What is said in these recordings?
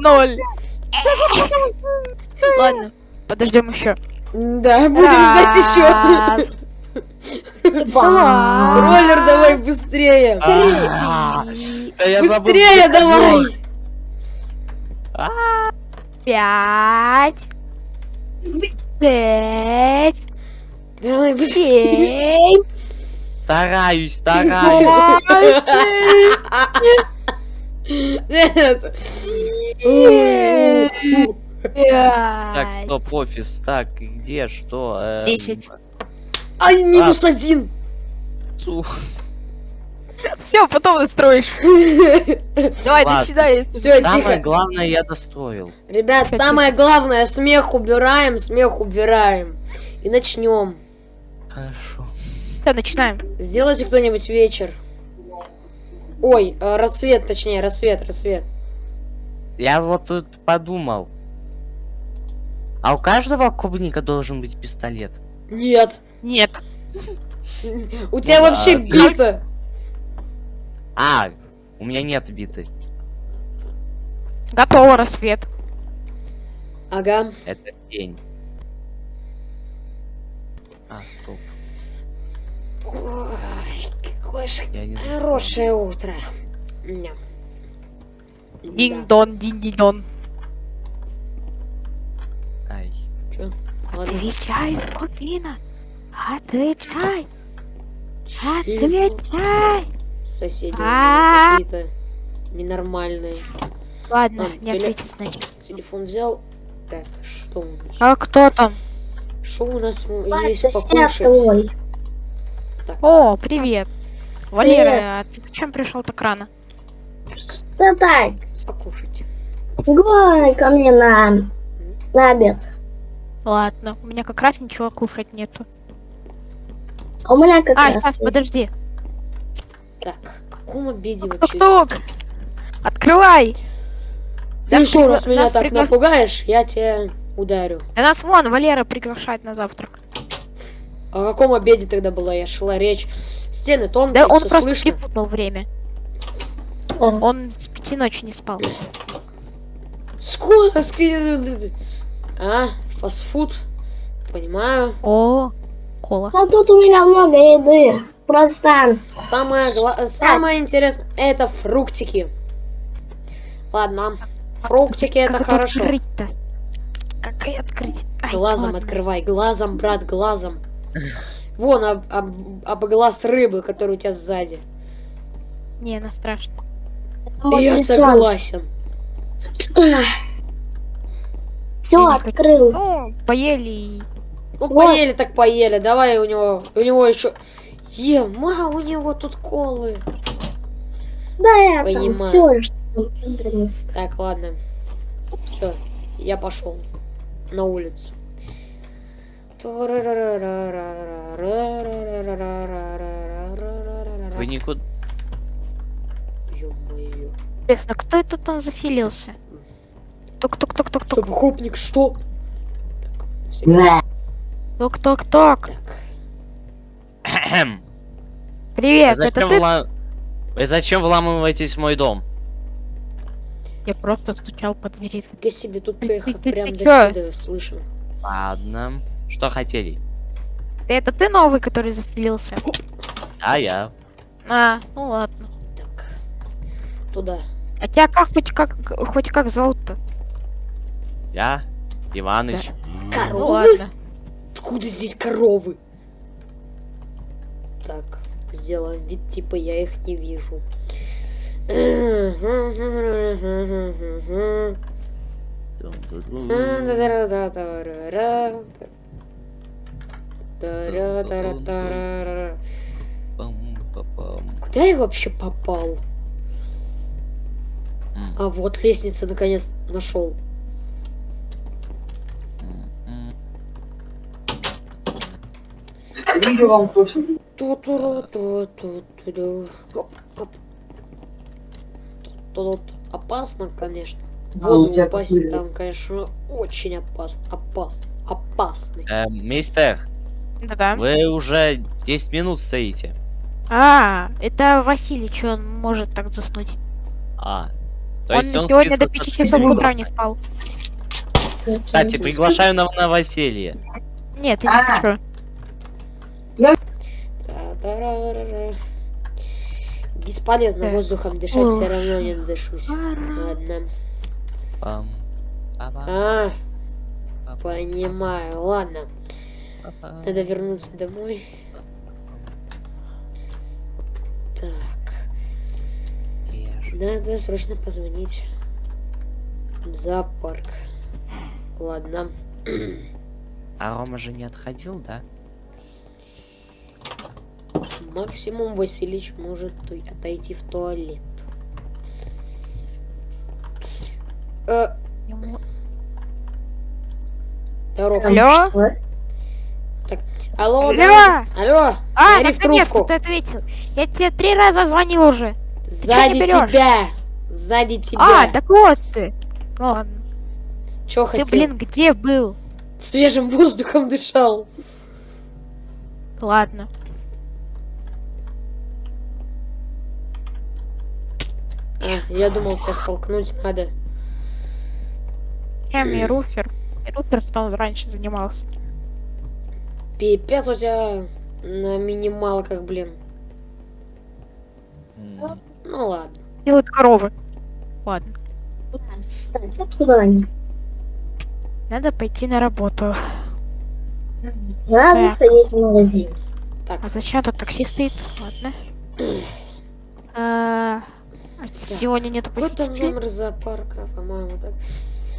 Ноль. Ладно, подождем еще. Да, будем ждать еще. Роллер, давай быстрее. А, Быстрее давай. Пять, шесть, Давай быстрее. семь, Стараюсь, стараюсь. Так, стоп, офис. Так, где, что? эм, десять. Ай, минус один. цу. Все, потом настроишь. Давай, начинай. Все, Самое главное я достроил. Ребят, самое главное, смех убираем, смех убираем. И начнем. Хорошо. Все, начинаем. Сделайте кто-нибудь вечер. Ой, э, рассвет, точнее, рассвет, рассвет. Я вот тут подумал. А у каждого клубника должен быть пистолет. Нет. Нет. У тебя вообще ладно. бита. А, у меня нет биты. Готово, рассвет. Ага. Это день. А, стоп. Ой, какое же хорошее утро. Динь-дон, динь-дон. Ай. Чё? Отвечай, скотина. Отвечай. Отвечай. Соседи А. какие-то ненормальные. Ладно, не теле- ответит, значит. Телефон взял. Так, что у нас? А кто там? Что у нас есть покушать? О, привет. Валера, а ты зачем пришел так рано? Да так, Покушать. гони ко мне на, на обед. Ладно, у меня как раз ничего кушать нету. А у меня как А, раз сейчас, есть. подожди. Так, в каком обеде вообще? Тук-тук! Открывай! Ты Нас еще раз меня нас так пригла- напугаешь, я тебя ударю. Да нас вон Валера приглашает на завтрак. О каком обеде тогда была? Я шла речь. Стены тонкие, Да он просто слышно. перепутал время. А, Он с пяти ночи не спал. Сколько? А, фастфуд. Понимаю. О, кола. А тут у меня много еды. Просто Самое, гла- самое интересное это фруктики. Ладно. Фруктики это как хорошо. открыть-то? Как и открыть? Ай, Глазом ладно. открывай, глазом, брат, глазом. Вон об, об- об глаз рыбы, который у тебя сзади. Не, она страшно. вот Я согласен. Все, открыл. Ну, поели и... Ну, Вот. поели так поели. Давай у него, у него еще... Ема, у него тут колы. Да, я Понимаю. там внутренность. Так, ладно. Все, я пошел на улицу. Вы никуда... Ё-моё. Интересно, кто это там заселился? Тук-тук-тук-тук-тук. Стоп, хопник, что? Так. Привет, это ты? зачем вламываетесь в мой дом? Я просто стучал по двери. Себе, тут эхо прям до сюда слышно. Ладно. Что хотели? Это ты новый, который заселился? А я. А, ну ладно. Так, туда. А тебя как хоть как хоть как зовут-то? Я? Иваныч. Ну Коровы? ладно. Откуда здесь коровы? Так, сделаем вид, типа я их не вижу. Пам-па-пам. Куда я вообще попал? А вот лестница наконец нашел. Видео вам точно. Тут опасно, конечно. А, Воду тебя упасть там, конечно, очень опасно. Опасно. Опасный. Эм, мистер, Да-да. вы уже 10 минут стоите. А, это Василий, что он может так заснуть? А, То Он есть сегодня до чисто 5 часов утра не спал. Кстати, приглашаю на новоселье. Нет, я не А. хочу. Та-та-ра-ра-ра. Бесполезно Так. воздухом дышать, все равно не дышусь. Ладно. А, понимаю. Ладно. Надо вернуться домой. Так, надо срочно позвонить в зоопарк. Ладно. А Рома же не отходил, да? Максимум Василич может той- отойти в туалет. Э, Ему- здоров. Алло? Алло, Алло! да? Алло, А, наконец-то ты ответил. Я тебе три раза звонил уже. Сзади тебя. Сзади тебя. А, так вот ты. Ладно. Чё Ты, хотел? блин, где был? Свежим воздухом дышал. Ладно. А, я думал, тебя столкнуть надо. Чем и Руфер. Руфер там раньше занимался. Пипец у тебя на минималках, блин. М, Ну ладно. Делают коровы. Ладно. Кстати, откуда они? Надо пойти на работу. Надо Так. сходить в магазин. А зачем тут такси стоит? Ладно. А, сегодня нету Вот там посетителей. номер зоопарка, по-моему, так.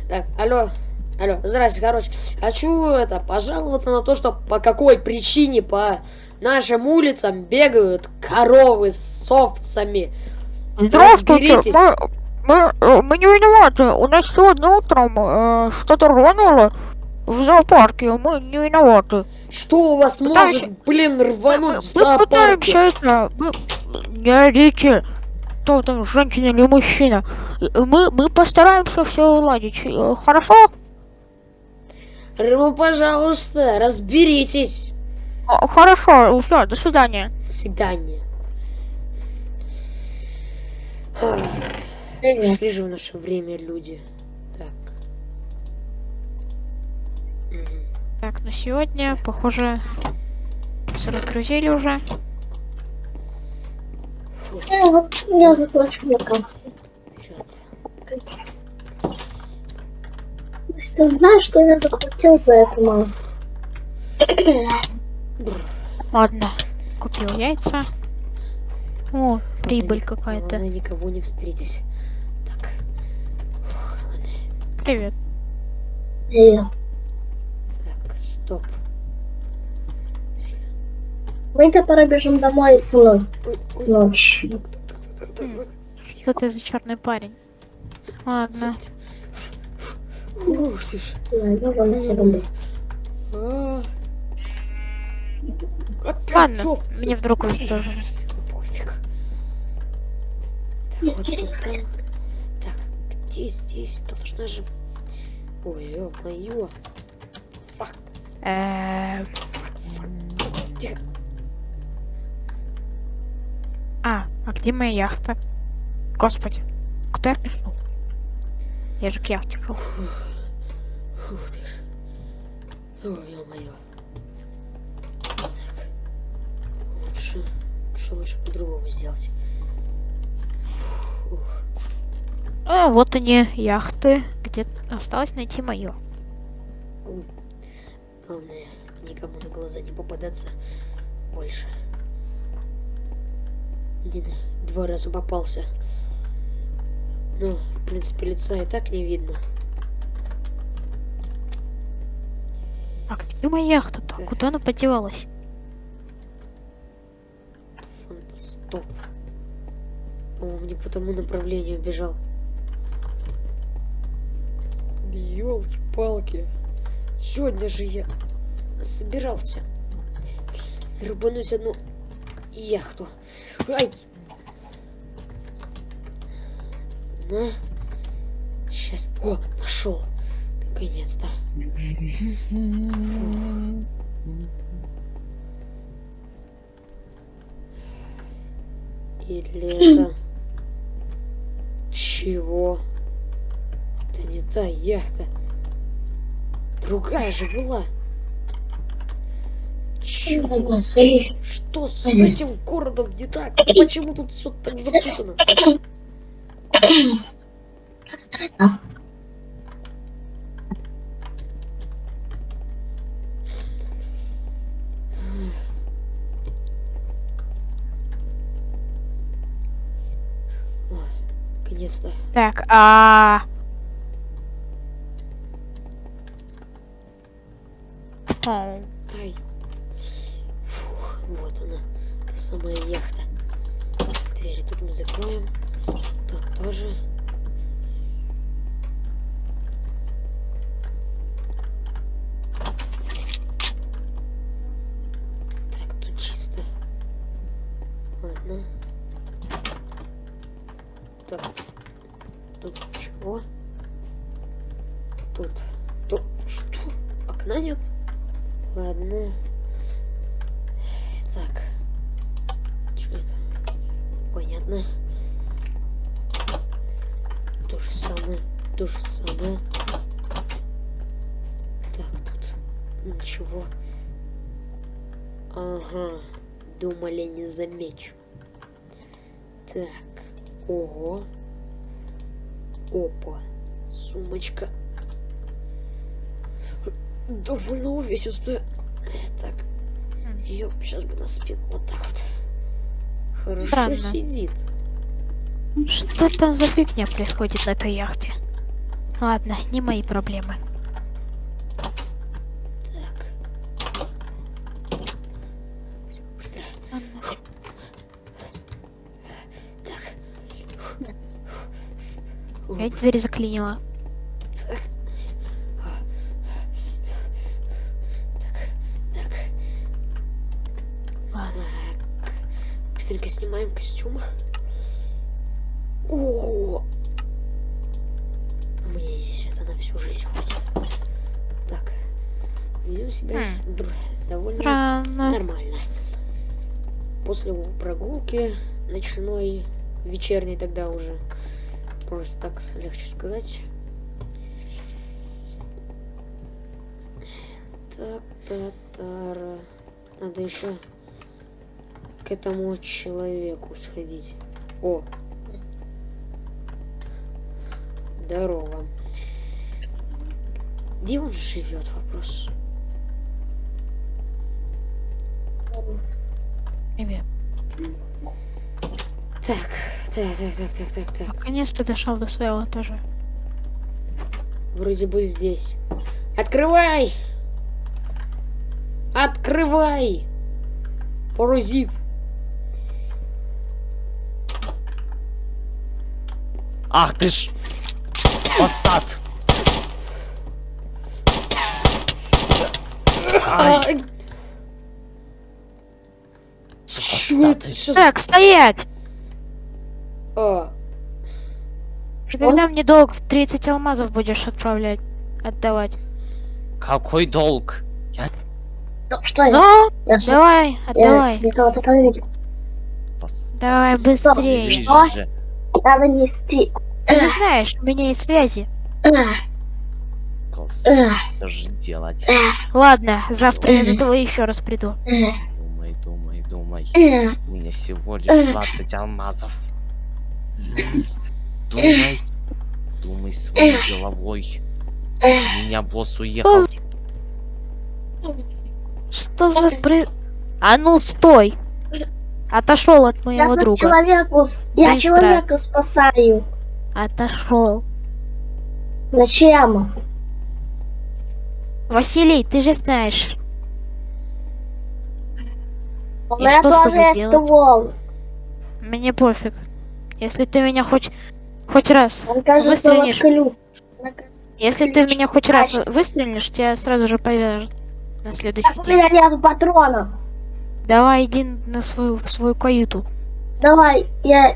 Так, алло. Алло, здрасте, короче. Хочу это, пожаловаться на то, что по какой причине по нашим улицам бегают коровы с овцами. Здравствуйте, мы, мы, э, мы не виноваты. У нас сегодня утром э, что-то рвануло в зоопарке. Мы не виноваты. Что у вас Пытаемся- может, блин, Мы, рвануть мы в зоопарке? пытаемся это... Мы, не орите. Кто там, женщина или мужчина? Мы, мы постараемся все уладить. Э, Хорошо? Ну, пожалуйста, разберитесь. А, Хорошо, все, до свидания. До свидания. Шли же в наше время люди. Так. Так, на сегодня, похоже, все разгрузили уже. Я, заплачу на Вперед. Ты знаешь, что я заплатил за это, мам? Ладно, купил яйца. О, прибыль какая-то. Никого не встретить. Так. Привет. Привет. Так, стоп. Мы, которые бежим домой с ночь. Так. Что ты за черный парень? Ладно. Ух ты ж. Я не вон тебя Ой. Опять Ладно, мне вдруг тоже. Пофиг. Так, вот там. Так, где здесь должна же... Ой, ё-моё. Фак, тихо. А, а где моя яхта? Господи, куда я пришел? Я же к яхте шел. Ух ты ж. Ё-моё. Так. Лучше... Лучше, лучше по-другому сделать. Ух. А, вот они, яхты. Где осталось найти мою. Главное, никому на глаза не попадаться больше. Один, два раза попался. Ну, в принципе, лица и так не видно. А где моя яхта-то? Куда она подевалась? Фанта, стоп. Он не по тому направлению бежал. Елки-палки. Сегодня же я собирался рыбануть одну яхту. Ай! На. Сейчас. О, нашел. Наконец-то. Или это... Чего? Это не та яхта. Другая же была. Чего? Что с этим городом не так? Почему тут все так запутано? Так, а... О, Ай. Фух, вот она, та самая яхта. Двери тут мы закроем. Тут тоже. Так, тут чисто. Ладно. Так. Тут чего? Тут. Тут. Что? Окна нет? Ладно. Так. Что это? Понятно. То же самое. То же самое. Так, тут ничего. Ага. Думали, не замечу. Так. Ого. Опа. Сумочка. Довольно увесистая. Так. Ее сейчас бы на спину. Вот так вот. Хорошо Странно. сидит. Что там за фигня происходит на этой яхте? Ладно, не мои проблемы. Так. Быстро. Опять дверь заклинила. Так. Ладно. Так. Быстренько снимаем костюм. О! Мне здесь это на всю жизнь хватит. Так. Ведем себя Хм. довольно Странно. нормально. После прогулки ночной, вечерней тогда уже. Просто так легче сказать. Так, та тара Надо еще к этому человеку сходить. О! Здорово. Где он живет, вопрос? Привет. Так, так, так, так, так, так, так. Наконец-то дошел до своего тоже. Вроде бы здесь. Открывай! Открывай! Паразит! Ах ты ж! Постат! Ай, Чё это сейчас? Так, стоять! А, Ты Когда мне долг в 30 алмазов будешь отправлять, отдавать? Какой долг? Что, что? Ну, Я давай, я- отдавай. Я. Давай быстрее. Что? Надо нести. Ты же знаешь, у меня есть связи. Эх, Что же делать? эх, Ладно, завтра я за тобой еще раз приду. Думай, думай, думай. У меня всего лишь 20 алмазов. Думай. Думай своей головой. У меня босс уехал. Что за при... А ну стой! Отошел от Я моего тут друга. человеку, я Быстро. человека спасаю. Отошел. Зачем? Василий, ты же знаешь. У И меня тоже есть делать? ствол. Мне пофиг. Если ты меня хоть хоть раз Он кажется выстрелишь, вот если ты в меня хоть раз выстрелишь, тебя сразу же повяжут на следующий Так у день. меня нет патронов. Давай иди на свою в свою каюту. Давай, я...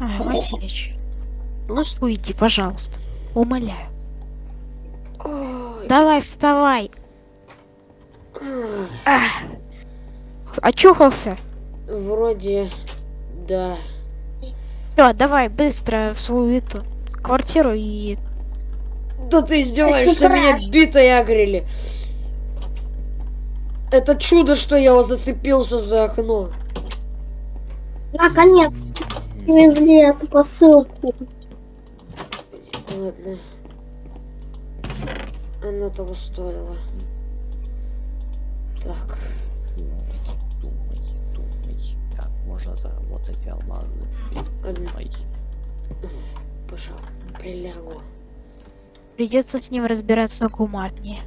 А, Василич, лучше уйди, пожалуйста. Умоляю. ой, Давай, вставай. Ах. Очухался? Вроде, да. Все, давай быстро в свою эту квартиру и... Да ты издеваешься, Что меня битой агрели. Это чудо, что я зацепился за окно. Наконец-то привезли эту посылку. Ладно. Оно того стоило. Так. Думай, думай, как можно заработать алмазы. Думай. Пожалуй, прилягу. Придется с ним разбираться гуманнее.